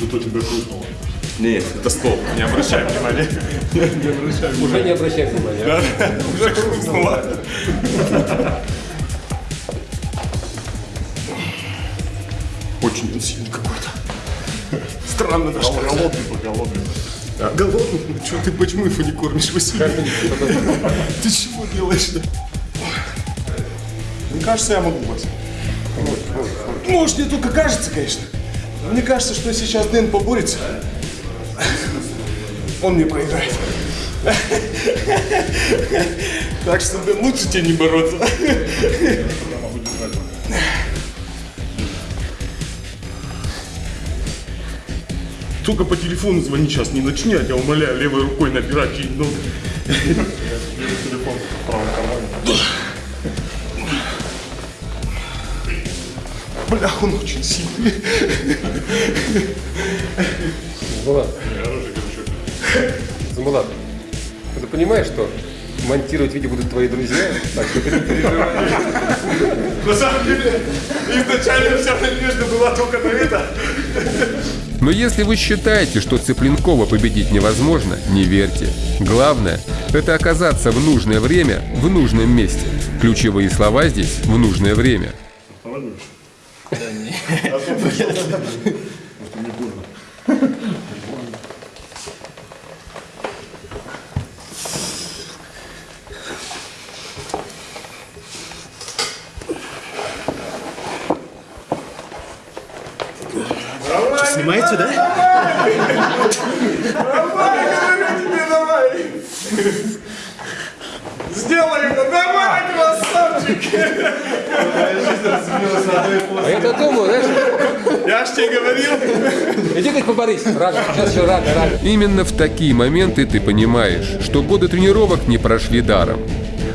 Зато тебя хрустнуло. Нет, это стол. Не обращай внимания. Не обращай внимания. Уже не обращай внимания. Уже хрустнуло. Очень он сильный какой-то. Странно даже. Голодный, голодный. А, голодный? Ну что ты, почему его не кормишь, Василий? Ты чего делаешь-то? Мне кажется, я могу, Вася. Может, мне только кажется, конечно. Мне кажется, что сейчас Дэн поборется. Он мне проиграет. Так что, Дэн, лучше тебе не бороться. Только по телефону звони сейчас, не начни, я тебя умоляю, левой рукой набирать чей номер. Телефон в правом кармане. Бля, он очень сильный. Замулат. Замулат, ты понимаешь, что монтировать видео будут твои друзья, так что ты не переживай. На самом деле, изначально вся надежда была только на это. Но если вы считаете, что Цыпленкова победить невозможно, не верьте. Главное – это оказаться в нужное время в нужном месте. Ключевые слова здесь – в нужное время. Снимаете, да? Давай, говорю тебе, давай. Сделай это, давай, красавчик. А я-то думаю, знаешь, Я ж тебе говорил. иди как поборись. Рано, сейчас еще рано, рано. Именно в такие моменты ты понимаешь, что годы тренировок не прошли даром.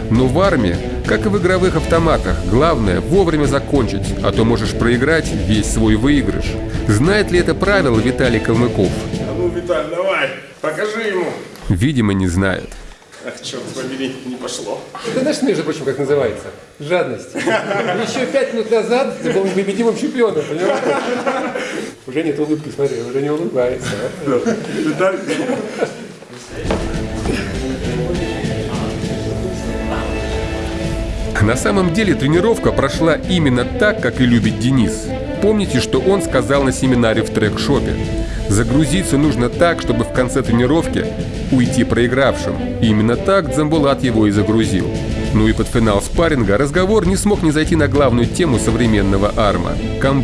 Но в армии, как и в игровых автоматах, главное вовремя закончить, а то можешь проиграть весь свой выигрыш. Знает ли это правило Виталий Калмыков? А ну, Виталь, давай, покажи ему. Видимо, не знает. Ах, черт побери, не пошло. Ты знаешь, между прочим, как называется? Жадность. Еще пять минут назад ты был непобедимым чемпионом, понимаешь? Уже нет улыбки, смотри, уже не улыбается. Виталь, На самом деле тренировка прошла именно так, как и любит Денис. Помните, что он сказал на семинаре в трек-шопе? Загрузиться нужно так, чтобы в конце тренировки уйти проигравшим. И именно так Дзамбулат его и загрузил. Ну и под финал спарринга разговор не смог не зайти на главную тему современного арма – камбэк.